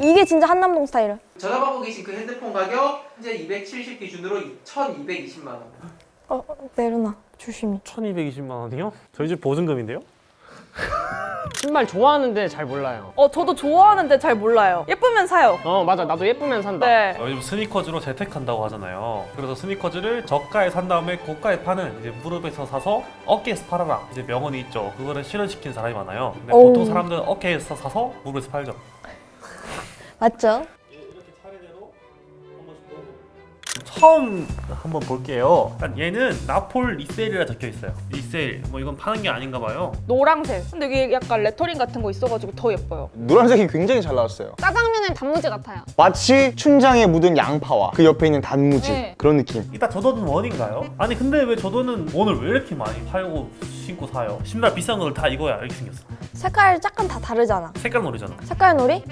이게 진짜 한남동 스타일은. 전화받고 계신 그 핸드폰 가격 현재 270 기준으로 1,220만 원. 어, 어, 내려놔. 조심히. 1220만 원이요? 저희 집 보증금인데요? 신발 좋아하는데 잘 몰라요. 어 저도 좋아하는데 잘 몰라요. 예쁘면 사요. 어 맞아 나도 예쁘면 산다. 네. 어, 요즘 스니커즈로 재택한다고 하잖아요. 그래서 스니커즈를 저가에 산 다음에 고가에 파는 이제 무릎에서 사서 어깨에서 팔아라. 이제 명언이 있죠. 그거를 실현시킨 사람이 많아요. 근데. 보통 사람들은 어깨에서 사서 무릎에서 팔죠. 맞죠? 이렇게 차례대로 한 번씩 처음 한번 볼게요. 일단 얘는 not for resale이라 적혀 있어요. Resale. 뭐 이건 파는 게 아닌가 봐요. 노랑색. 근데 이게 약간 레터링 같은 거 있어가지고 더 예뻐요. 노란색이 굉장히 잘 나왔어요. 짜장면의 단무지 같아요. 마치 춘장에 묻은 양파와 그 옆에 있는 단무지 네. 그런 느낌. 이따 조던 one인가요? 아니 근데 왜 조던 one을 왜 이렇게 많이 팔고 신고 사요? 신발 비싼 걸 다 이거야 이렇게 생겼어. 색깔 약간 다 다르잖아. 색깔 놀이잖아. 색깔 놀이?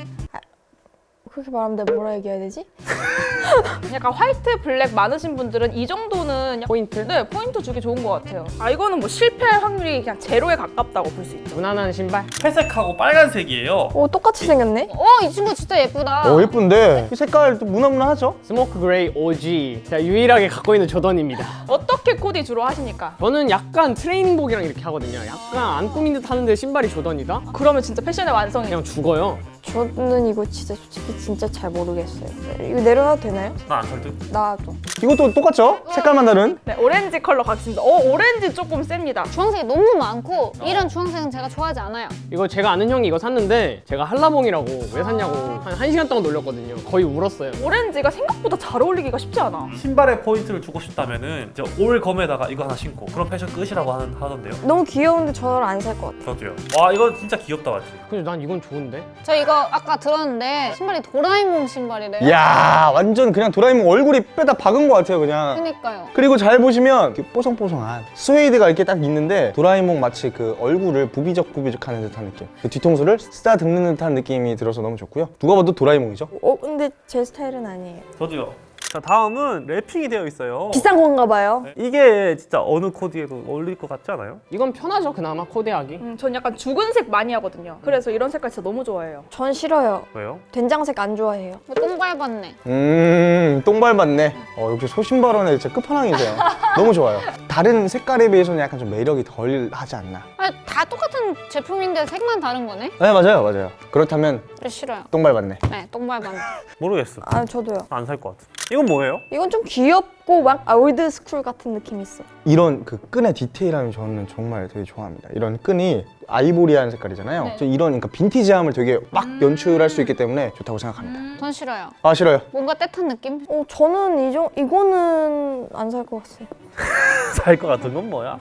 아, 그렇게 말하면 내가 뭐라 얘기해야 되지? 약간 화이트, 블랙 많으신 분들은 이 정도는 약- 포인트? 네 포인트 주기 좋은 것 같아요. 아 이거는 뭐 실패할 확률이 그냥 제로에 가깝다고 볼 수 있죠. 무난한 신발. 회색하고 빨간색이에요. 오, 똑같이 생겼네? 어, 이 친구 진짜 예쁘다. 어 예쁜데 이 색깔 또 무난무난하죠? Smoke Grey OG. 제가 유일하게 갖고 있는 조던입니다. 어떻게 코디 주로 하십니까? 저는 약간 트레이닝복이랑 이렇게 하거든요. 약간 안 꾸민 듯 하는데 신발이 조던이다? 그러면 진짜 패션의 완성이에요. 그냥 죽어요. 저는 이거 진짜 솔직히 진짜 잘 모르겠어요. 이거 내려놔도 되나요? 나안살 듯. 나도. 이것도 똑같죠? 색깔만 다른? 네 오렌지 컬러 같습니다. 어 오렌지 조금 셉니다. 주황색이 너무 많고 이런 주황색은 제가 좋아하지 않아요. 이거 제가 아는 형이 이거 샀는데 제가 한라봉이라고 왜 샀냐고 한 1시간 동안 놀렸거든요. 거의 울었어요. 오렌지가 생각보다 잘 어울리기가 쉽지 않아. 신발에 포인트를 주고 싶다면 은 이제 올 검에다가 이거 하나 신고 그런 패션 끝이라고 하는, 하던데요. 너무 귀여운데 저를 안 살 것 같아. 저도요. 와 이거 진짜 귀엽다 맞지? 근데 난 이건 좋은데? 저 이거 아까 들었는데 신발이 도라에몽 신발이래요. 이야 완전 그냥 도라에몽 얼굴이 빼다 박은 것 같아요 그냥. 그니까요. 그리고 잘 보시면 이렇게 뽀송뽀송한 스웨이드가 이렇게 딱 있는데 도라에몽 마치 그 얼굴을 부비적 부비적 하는 듯한 느낌 그 뒤통수를 쓰다듬는 듯한 느낌이 들어서 너무 좋고요 누가 봐도 도라에몽이죠 어, 근데 제 스타일은 아니에요. 저도요. 자 다음은 랩핑이 되어 있어요. 비싼 건가 봐요. 이게 진짜 어느 코디에도 어울릴 것 같지 않아요? 이건 편하죠 그나마 코디하기. 음, 전 약간 죽은색 많이 하거든요. 그래서 이런 색깔 진짜 너무 좋아해요. 전 싫어요. 왜요? 된장색 안 좋아해요. 똥 밟았네. 음똥 밟았네 어 역시 소신발언에 진짜 끝판왕이세요 너무 좋아요 다른 색깔에 비해서는 약간 좀 매력이 덜 하지 않나 아, 다 똑같은 제품인데 색만 다른 거네? 네 맞아요 맞아요 그렇다면 네, 싫어요. 똥 밟았네 네, 똥 밟았네. 모르겠어. 아, 저도요. 안 살 것 같아. 이건 뭐예요? 이건 좀 귀엽고 막 아, old school 같은 느낌이 있어. 이런 그 끈의 디테일함이 저는 정말 되게 좋아합니다 이런 끈이 아이보리한 색깔이잖아요 네. 저 이런 그러니까 빈티지함을 되게 막 연출할 수 있기 때문에 좋다고 생각합니다 전 싫어요. 아 싫어요 뭔가 때 탄 느낌? 어, 저는 이정 이거는 안 살 것 같아요. 살 것 같은 건 뭐야?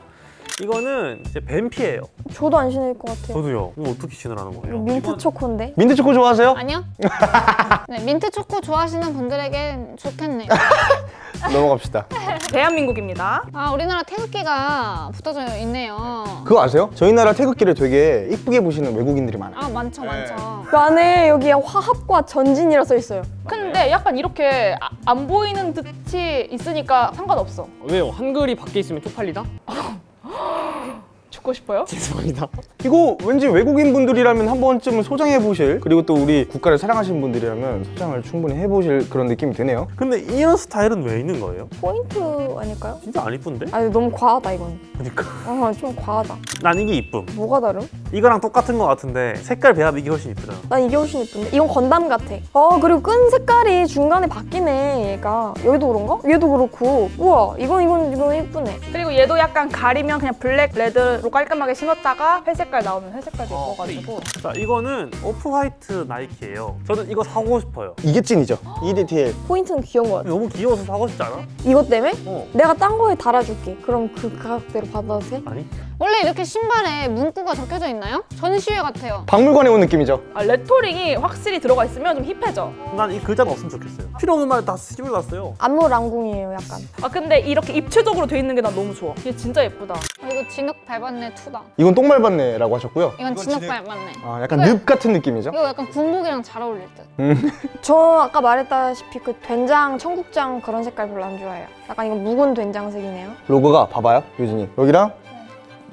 이거는 이제 뱀피예요. 저도 안 신을 것 같아요. 저도요. 이거 어떻게 신으라는 거예요? 민트 이건- 초코인데. 민트 초코 좋아하세요? 아니요? 네, 민트 초코 좋아하시는 분들에겐 좋겠네요. 넘어갑시다 대한민국입니다. 아, 우리나라 태극기가 붙어져 있네요. 그거 아세요? 저희 나라 태극기를 되게 이쁘게 보시는 외국인들이 많아요 아, 많죠, 많죠. 그 안에 여기 화합과 전진이라 써 있어요. 근데 약간 이렇게 아- 안 보이는 듯이 있으니까 상관없어. 왜요? 한글이 밖에 있으면 쪽팔리다? 죽고 싶어요? 죄송합니다. 이거 왠지 외국인 분들이라면 한 번쯤은 소장해 보실 그리고 또 우리 국가를 사랑하시는 분들이라면 소장을 충분히 해보실 그런 느낌이 드네요 근데 이런 스타일은 왜 있는 거예요? 포인트 아닐까요? 진짜 안 이쁜데? 아니 너무 과하다 이건. 그러니까 어, 좀 과하다. 난 이게 이쁨. 뭐가 다름? 이거랑 똑같은 거 같은데 색깔 배합 이게 훨씬 이쁘잖아. 난 이게 훨씬 예쁜데? 이건 건담 같아. 어 그리고 끈 색깔이 중간에 바뀌네 얘가. 여기도 그런가? 얘도 그렇고. 우와 이건 이건 이건 예쁘네. 그리고 얘도 약간 가리면 그냥 블랙, 레드로 깔끔하게 신었다가 회색깔 나오면 회색깔도 예뻐가지고 자 이거는 Off-White 나이키예요. 저는 이거 사고 싶어요. 이게 찐이죠 이 디테일 포인트는 귀여운 것 같아. 너무 귀여워서 사고 싶지 않아? 이것 때문에? 어. 내가 딴 거에 달아줄게. 그럼 그 가격대로 받아도 돼? 아니? 원래 이렇게 신발에 문구가 적혀져 있나요? 전시회 같아요. 박물관에 온 느낌이죠 아, 레터링이 확실히 들어가 있으면 좀 힙해져. 난 이 글자가 없으면 좋겠어요. 필요 없는 말 다 씹어놨어요. 안무 랑궁이에요 약간. 아 근데 이렇게 입체적으로 돼 있는 게 난 너무 좋아. 얘 진짜 예쁘다. 아, 이거 진흙 밟았네 two다. 이건 똥 밟았네 라고 하셨고요 이건 진흙 밟았네. 아, 약간 늪 같은 느낌이죠 이거 약간 군복이랑 잘 어울릴 듯. 저 아까 말했다시피 그 된장, 청국장 그런 색깔 별로 안 좋아해요. 약간 이거 묵은 된장색이네요. 로고가 봐봐요 유진이 여기랑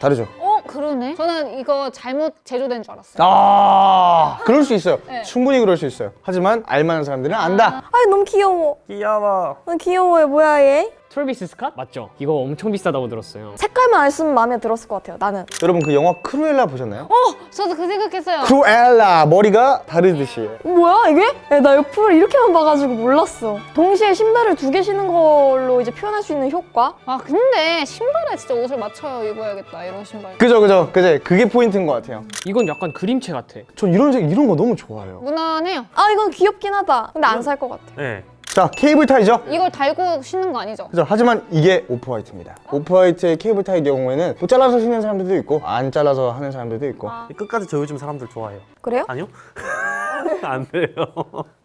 다르죠 어? 어 그러네. 저는 이거 잘못 제조된 줄 알았어요. 아 그럴 수 있어요 네. 충분히 그럴 수 있어요 하지만 알만한 사람들은 안다 아이 너무 귀여워. 귀여워. 아, 귀여워요. 뭐야 얘? 트래비스 스캇? 맞죠? 이거 엄청 비싸다고 들었어요. 색깔만 안 쓰면 마음에 들었을 것 같아요. 나는. 여러분 그 영화 크루엘라 보셨나요? 저도 그 생각했어요. 크루엘라 머리가 다르듯이 뭐야 이게? 야, 나 옆으로 이렇게만 봐가지고 몰랐어. 동시에 신발을 두 개 신는 걸로 이제 표현할 수 있는 효과? 아 근데 신발에 진짜 옷을 맞춰 입어야겠다 이런 신발. 그죠 그죠 그제 그게 포인트인 것 같아요 이건 약간 그림체 같아. 전 이런 색 이런 거 너무 좋아해요 무난해요. 아 이건 귀엽긴 하다. 근데 안 살 것 같아. 네. 자 cable tie죠? 이걸 달고 신는 거 아니죠? 그죠 하지만 이게 Off-White입니다 Off-White의 cable tie 경우에는 뭐 잘라서 신는 사람들도 있고 안 잘라서 하는 사람들도 있고 끝까지 저 요즘 사람들 좋아해요. 그래요? 아니요? 안 돼요.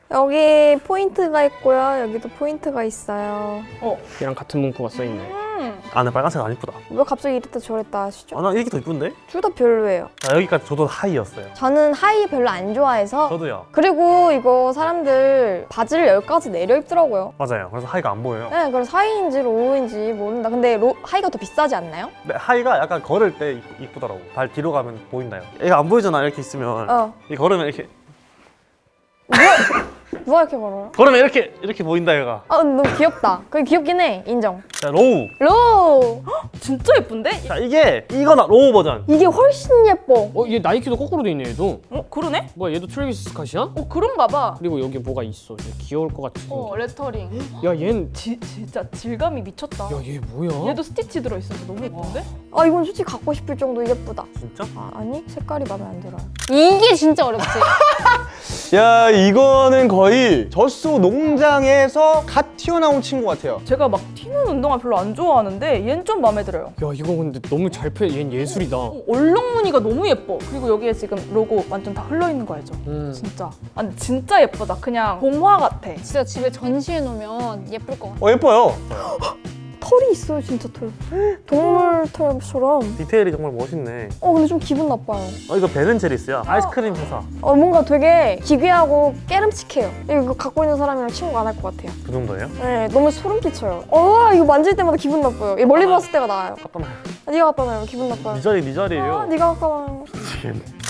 여기 포인트가 있고요. 여기도 포인트가 있어요. 얘랑 같은 문구가 써있네. 안에 빨간색 안 이쁘다. 왜 갑자기 이랬다 저랬다 하시죠? 아, 나 이게 더 이쁜데? 둘 다 별로예요. 아, 여기까지 조던 high였어요. 저는 high 별로 안 좋아해서 저도요. 그리고 이거 사람들 바지를 여기까지 내려 입더라고요. 맞아요. 그래서 high가 안 보여요. 네, 그래서 high인지 low인지 모른다. 근데 로, high가 더 비싸지 않나요? 근데 high가 약간 걸을 때 이- 이쁘더라고. 발 뒤로 가면 보인다요. 얘가 안 보이잖아. 이렇게 있으면. 어. 이 걸으면 이렇게 누가 이렇게 걸어요? 걸으면 이렇게 이렇게 보인다 얘가. 아, 너무 귀엽다. 그게 귀엽긴 해. 인정. 자 low. Low! 진짜 예쁜데? 자 이게 이거의 low 버전. 이게 훨씬 예뻐. 어, 얘 나이키도 거꾸로 돼 있네, 얘도. 어 그러네? 뭐야, 얘도 트래비스 스캇이야? 어 그런가 봐. 그리고 여기 뭐가 있어. 얘 귀여울 것 같이. 어 레터링. 야, 얜. 지, 진짜 질감이 미쳤다. 야, 얘 뭐야? 얘도 스티치 들어있어서 너무 예쁜데? 아, 이건 솔직히 갖고 싶을 정도 예쁘다. 진짜? 아, 아니, 색깔이 마음에 안 들어요. 이게 진짜 어렵지. 야 이거는 거의 젖소 농장에서 갓 튀어나온 친구 같아요 제가 막 튀는 운동화 별로 안 좋아하는데 얘는 좀 마음에 들어요. 야, 이거 근데 너무 잘 펴. 얘는 예술이다. 어, 얼룩무늬가 너무 예뻐. 그리고 여기에 지금 로고 완전 다 흘러 있는 거 알죠? 음. 진짜. 아니 진짜 예쁘다. 그냥 동화 같아. 진짜 집에 전시해 놓으면 예쁠 것 같아. 어 예뻐요 털이 있어요, 진짜 털. 동물 털처럼. 디테일이 정말 멋있네. 어, 근데 좀 기분 나빠요. 어 이거 베는체리스야. 아이스크림 회사. 어, 뭔가 되게 기괴하고 깨름칙해요. 이거 갖고 있는 사람이랑 친구 안 할 것 같아요. 그 정도예요? 네, 너무 소름 끼쳐요. 어, 이거 만질 때마다 기분 나빠요. 얘 멀리 봤을 때가 나아요. 갖다 놔요. 아, 네가 갖다 놔요. 기분 나빠요. 네 자리 네 아, 자리예요. 네가 갖다 놔요.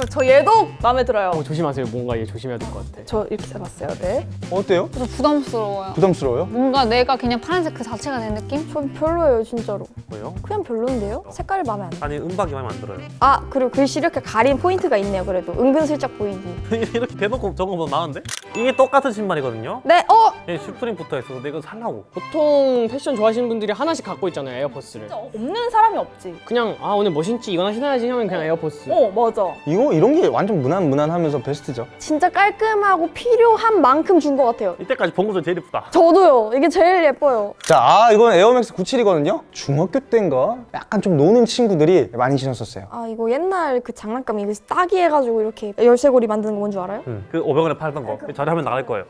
저 얘도 마음에 들어요. 어, 조심하세요. 뭔가 얘 조심해야 될 것 같아. 저 이렇게 잡았어요. 네. 어때요? 좀 부담스러워요. 부담스러워요? 뭔가 내가 그냥 파란색 그 자체가 된 느낌? 전 별로예요, 진짜로. 뭐요? 그냥 별론데요? 색깔이 마음에 안 들어요. 아니 은박이 마음에 안 들어요. 아, 그리고 글씨 이렇게 가린 포인트가 있네요, 그래도. 은근슬쩍 보이기. 이렇게 대놓고 적은 거 나은데? 이게 똑같은 신발이거든요. 네, 어! 얘 슈프림 붙어 있어서 내가 살라고. 보통 패션 좋아하시는 분들이 하나씩 갖고 있잖아요, 에어포스를. 없는 사람이 없지. 그냥, 아, 오늘 뭐 신지? 이거나 신어야지 하면 그냥 에어포스. 어 맞아. 이거 이런 게 완전 무난 무난하면서 베스트죠 진짜 깔끔하고 필요한 만큼 준 것 같아요. 이때까지 본거 중에 제일 이쁘다. 저도요. 이게 제일 예뻐요. 자, 아, 이건 에어맥스 97이거든요. 중학교 때인가 약간 좀 노는 친구들이 많이 신었었어요. 아, 이거 옛날 그 장난감 이거 따기 해가지고 이렇게 열쇠고리 만드는 거 뭔 줄 알아요? 응. 그 500원에 팔던 거. 자료하면 나갈 거예요.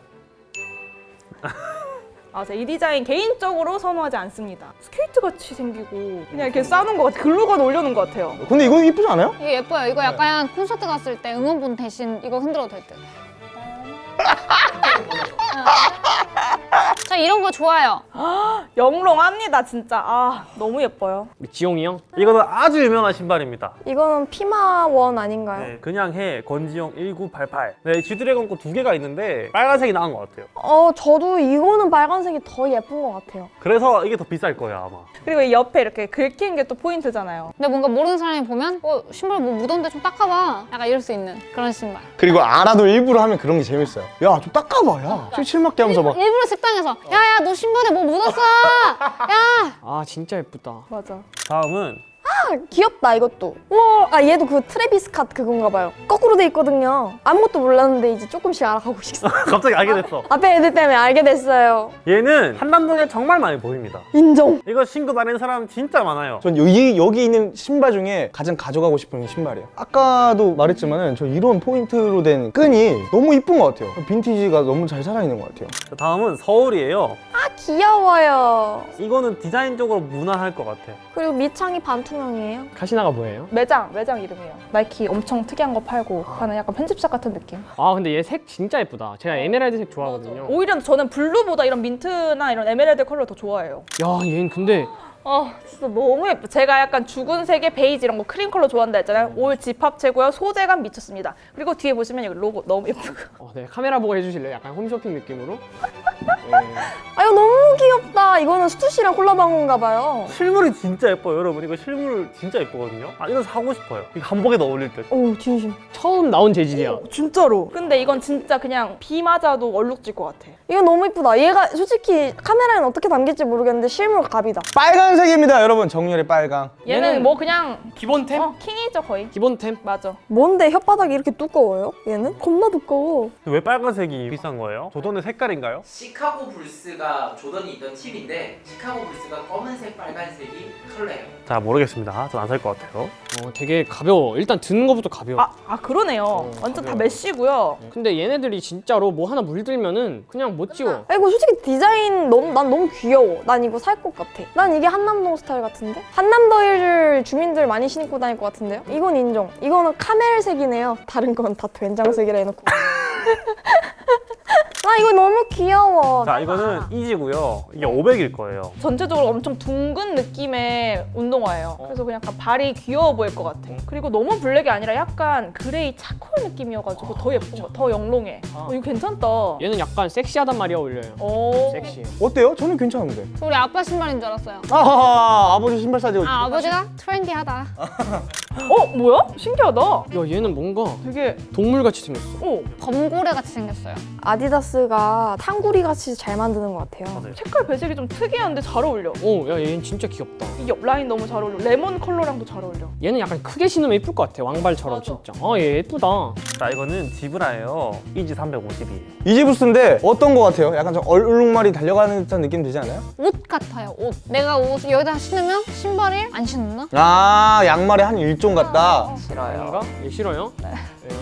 아, 제가 이 디자인 개인적으로 선호하지 않습니다. 스케이트 같이 생기고 그냥 이렇게 싸는 것 같아. 글루건 올려놓은 것 같아요. 근데 이거 이쁘지 않아요? 이게 예뻐요. 이거 약간 콘서트 갔을 때 응원봉 대신 이거 흔들어도 될 듯. 이런 거 좋아요. 영롱합니다, 진짜. 아, 너무 예뻐요. 지용이 형? 이거는 아주 유명한 신발입니다. 이거는 피마원 아닌가요? 네, 그냥 해 권지용 1988. 네, G드래곤 거 두 개가 있는데 빨간색이 나은 것 같아요. 어, 저도 이거는 빨간색이 더 예쁜 것 같아요. 그래서 이게 더 비쌀 거예요 아마. 그리고 이 옆에 이렇게 긁힌 게 또 포인트잖아요. 근데 뭔가 모르는 사람이 보면 어 신발 뭐 묻었는데 좀 닦아봐. 약간 이럴 수 있는 그런 신발. 그리고 알아도 일부러 하면 그런 게 재밌어요. 야, 좀 닦아봐, 야. 칠칠맞게 하면서 막. 일부러 식당에서 야야 너 신발에 뭐 묻었어. 야. 아, 진짜 예쁘다. 맞아. 다음은 아, 귀엽다, 이것도. 우와, 아, 얘도 그 트래비스 컷 그건가 봐요. 거꾸로 돼 있거든요. 아무것도 몰랐는데 이제 조금씩 알아가고 있어. 갑자기 알게 됐어. 앞에 애들 때문에 알게 됐어요. 얘는 한남동에 정말 많이 보입니다. 인정. 이거 신고 다니는 사람 진짜 많아요. 전 여기, 여기 있는 신발 중에 가장 가져가고 싶은 신발이에요. 아까도 말했지만은 저 이런 포인트로 된 끈이 너무 이쁜 것 같아요. 빈티지가 너무 잘 살아있는 것 같아요. 자, 다음은 서울이에요. 아, 귀여워요. 이거는 디자인적으로 무난할 것 같아. 그리고 밑창이 반투명이에요. 카시나가 뭐예요? 매장, 매장 이름이에요. 나이키 엄청 특이한 거 팔고 하는 약간 편집샵 같은 느낌. 아, 근데 얘 색 진짜 예쁘다. 제가 에메랄드색 좋아하거든요. 오히려 저는 블루보다 이런 민트나 이런 에메랄드 컬러 더 좋아해요. 야, 얘는 근데 아 진짜 너무 예뻐. 제가 약간 죽은 색의 베이지 이런 거 크림 컬러 좋아한다 했잖아요. 올 집합 최고요. 소재감 미쳤습니다. 그리고 뒤에 보시면 여기 로고 너무 예쁘고. 어, 네 카메라 보고 해주실래요? 약간 홈쇼핑 느낌으로. 네. 아 이거 너무 귀엽다. 이거는 스투시랑 콜라보한 건가 봐요. 실물이 진짜 예뻐요, 여러분. 이거 실물 진짜 예쁘거든요. 아, 이거 사고 싶어요. 이거 한복에도 어울릴 듯. 오 진심. 처음 나온 재질이야. 진짜로. 근데 이건 진짜 그냥 비 맞아도 얼룩질 것 같아. 이거 너무 이쁘다. 얘가 솔직히 카메라엔 어떻게 담길지 모르겠는데 실물 갑이다. 빨간 색입니다, 여러분. 정렬의 빨강. 얘는 얘는- 뭐 그냥 기본템? 어, 킹이죠 거의. 기본템? 맞아. 뭔데 혓바닥이 이렇게 두꺼워요? 얘는 겁나 두꺼워. 왜 빨간색이 비싼 거예요? 조던의 색깔인가요? 시카고 불스가 조던이 있던 팁인데 시카고 불스가 검은색 빨간색이 컬러예요. 자, 모르겠습니다. 전 안 살 것 같아요. 어, 되게 가벼워. 일단 드는 것부터 가벼워. 아, 아 그러네요. 완전 다 가벼워. 메쉬고요. 근데 얘네들이 진짜로 뭐 하나 물들면은 그냥 못 지워. 아 이거 솔직히 디자인 너무 난 너무 귀여워. 난 이거 살 것 같아. 난 이게 한 남동 스타일 같은데? 한남더일 주민들 많이 신고 다닐 것 같은데요? 이건 인정. 이거는 카멜색이네요. 다른 건 다 된장색이라 해놓고. 아 이거 너무 귀여워. 자, 이거는 이지고요. 이게 500일 거예요. 전체적으로 엄청 둥근 느낌의 운동화예요. 그래서 그냥 약간 발이 귀여워 보일 것 같아. 그리고 너무 블랙이 아니라 약간 그레이 charcoal 느낌이어가지고 더 예쁜 거, 더 영롱해. 어, 이거 괜찮다. 얘는 약간 섹시하단 말이 어울려요. 오. 섹시해. 어때요? 저는 괜찮은데. 우리 아빠 신발인 줄 알았어요. 아하하, 아버지 신발 사지. 아 아버지가 트렌디하다. 어 뭐야? 신기하다. 야 얘는 뭔가 되게 동물같이 생겼어. 오 범고래 같이 생겼어요. 아디다스가 탕구리 같이 잘 만드는 것 같아요. 맞아요. 색깔 배색이 좀 특이한데 잘 어울려. 어, 야 얘는 진짜 귀엽다. 이 옆 라인 너무 잘 어울려. 레몬 컬러랑도 잘 어울려. 얘는 약간 크게 신으면 예쁠 것 같아. 왕발처럼 맞아. 진짜. 아, 얘 예쁘다. 자, 이거는 zebra예요. Yeezy 350 V2. Yeezy Boost인데 어떤 거 같아요? 약간 좀 얼룩말이 달려가는 듯한 느낌 들지 않아요? 옷 같아요. 옷. 내가 옷 여기다 신으면 신발을 안 신나? 아, 양말의 한 일종 같다. 뭔가? 얘 싫어요? 네.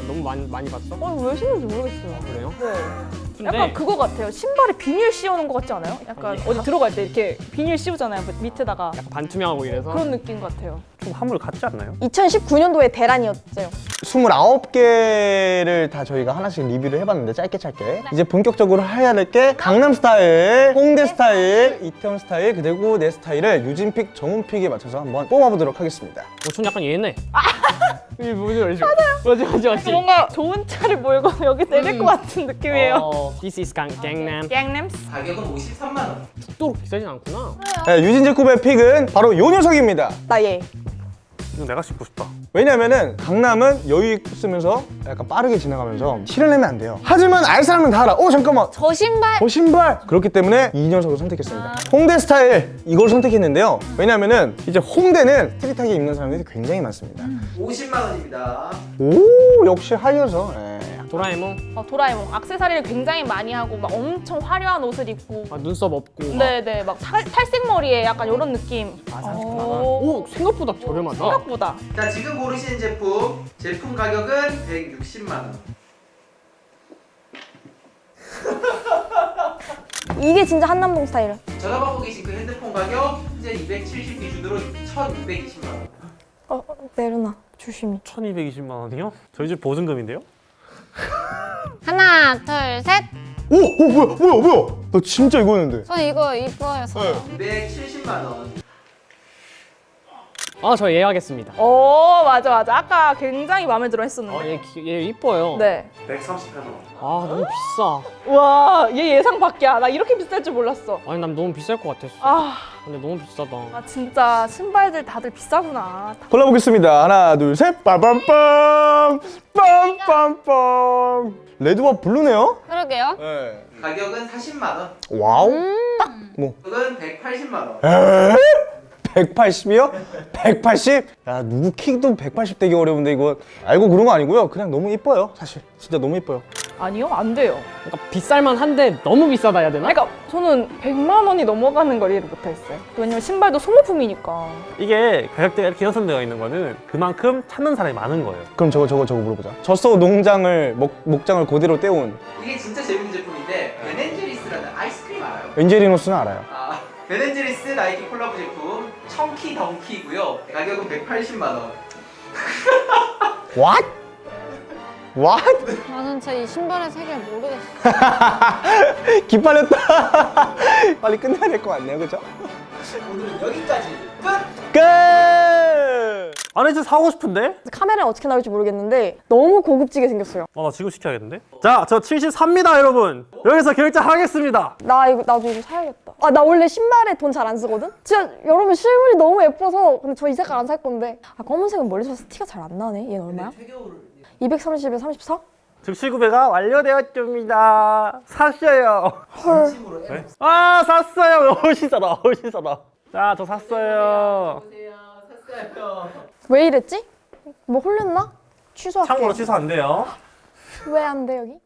너무 많이 많이 봤어? 어, 왜 신는지 모르겠어요. 그래요? 네. 근데 약간 그거 같아요. 신발에 비닐 씌워놓은 것 같지 않아요? 약간 어디 들어갈 때 이렇게 비닐 씌우잖아요. 밑- 밑에다가. 약간 반투명하고 이래서 그런 느낌 같아요. 좀 화물 같지 않나요? 2019년도에 대란이었죠. 29개를 다 저희가 하나씩 리뷰를 해봤는데 짧게 짧게 이제 본격적으로 해야 될 게 강남 스타일, 홍대 스타일, 이태원 스타일 그리고 내 스타일을 유진pick, 정훈pick에 맞춰서 한번 뽑아보도록 하겠습니다 어, 전 약간 얘네. 이 뭐지 뭐지? 맞아요. 맞지 맞지 맞지. 뭔가 좋은 차를 몰고 여기 내릴 것 같은 느낌이에요. 어, this is 강, 강남. 갱냄스. 가격은 53만 원. 죽도록 비싸진 않구나. 네, 유진 제코의 픽은 바로 요 녀석입니다 나 얘. 이거 내가 신고 싶다. 왜냐면은 강남은 여유 있으면서 약간 빠르게 지나가면서 티를 내면 안 돼요. 하지만 알 사람은 다 알아. 어 잠깐만. 저 신발. 저 신발. 그렇기 때문에 이 녀석을 선택했습니다. 홍대 스타일 이걸 선택했는데요. 왜냐면은 이제 홍대는 스트릿하게 입는 사람들이 굉장히 많습니다. 50만 원입니다. 오 역시 하이어서. 예. 도라에몽. 어, 도라에몽 악세사리를 굉장히 많이 하고 막 엄청 화려한 옷을 입고 아, 눈썹 없고. 네네 막 탈, 탈색 머리에 약간 이런 느낌 아, 오, 오, 생각보다 저렴하다. 생각보다 자 지금 고르신 제품 제품 가격은 160만 원. 이게 진짜 한남동 스타일. 전화 받고 계신 그 핸드폰 가격 현재 270 기준으로 1,220만 원. 어, 어, 내려놔. 조심히. 1220만 원이요? 저희 집 보증금인데요? 하나 둘 셋. 오, 오 뭐야 뭐야 뭐야 나 진짜 이거였는데 저 이거 이뻐요. 저. 270만 원. 아, 저얘 하겠습니다. 오 맞아 맞아 아까 굉장히 마음에 들어 했었는데 아, 얘, 기- 얘 이뻐요. 네. 138만 원. 아, 너무 비싸. 와, 얘 예상 밖이야. 나 이렇게 비쌀 줄 몰랐어. 아니, 난 너무 비쌀 것 같았어. 아, 근데 너무 비싸다. 아 진짜 신발들 다들 비싸구나. 골라보겠습니다 하나 둘셋 빠밤빰 빰빰빰 레드와 블루네요 그러게요. 네. 가격은 40만 원. wow 가격은 180만 원. 에? 180이요? 180? 야 누구 키도 180 되기 어려운데 이거 알고 그런 거 아니고요 그냥 너무 이뻐요 사실 진짜 너무 이뻐요 아니요, 안 돼요. 그러니까 비쌀만 한데 너무 비싸다 해야 되나? 그러니까 저는 100만 원이 넘어가는 걸 이해를 못하겠어요. 왜냐면 신발도 소모품이니까. 이게 가격대가 이렇게 형성되어 있는 거는 그만큼 찾는 사람이 많은 거예요. 그럼 저거 저거 저거 물어보자 젖소 농장을 목, 목장을 그대로 떼온 이게 진짜 재밌는 제품인데 Ben & Jerry's라는 아이스크림 알아요? 엔젤리노스는 알아요 아, Ben & Jerry's 나이키 콜라보 제품 Chunky Dunky고요. 가격은 180만 원. What? What? 나는 저이 신발의 세계를 모르겠어. 기빨렸다 빨리 끝내야 될 것 같네요 그죠? 오늘은 여기까지 끝! 끝! 아니 진짜 사고 싶은데? 카메라는 어떻게 나올지 모르겠는데 너무 고급지게 생겼어요. 어, 나 지금 시켜야겠는데? 자, 저 73입니다, 여러분. 여기서 결제하겠습니다. 나 이거 나도 이거 사야겠다. 아 나 원래 신발에 돈 잘 안 쓰거든. 진짜 여러분 실물이 너무 예뻐서 근데 저 이 색깔 안 살 건데. 아 검은색은 멀리서 티가 잘 안 나네. 얘는 얼마야? 최겨울 230에 34? 즉시 구매가 완료되었습니다. 샀어요. 헐. 애 아, 샀어요. 훨씬 싸다, 훨씬 싸다. 자, 저 샀어요. 샀어요. 왜 이랬지? 뭐 홀렸나? 취소할게. 참고로 취소 안 돼요. 왜 안 돼 여기?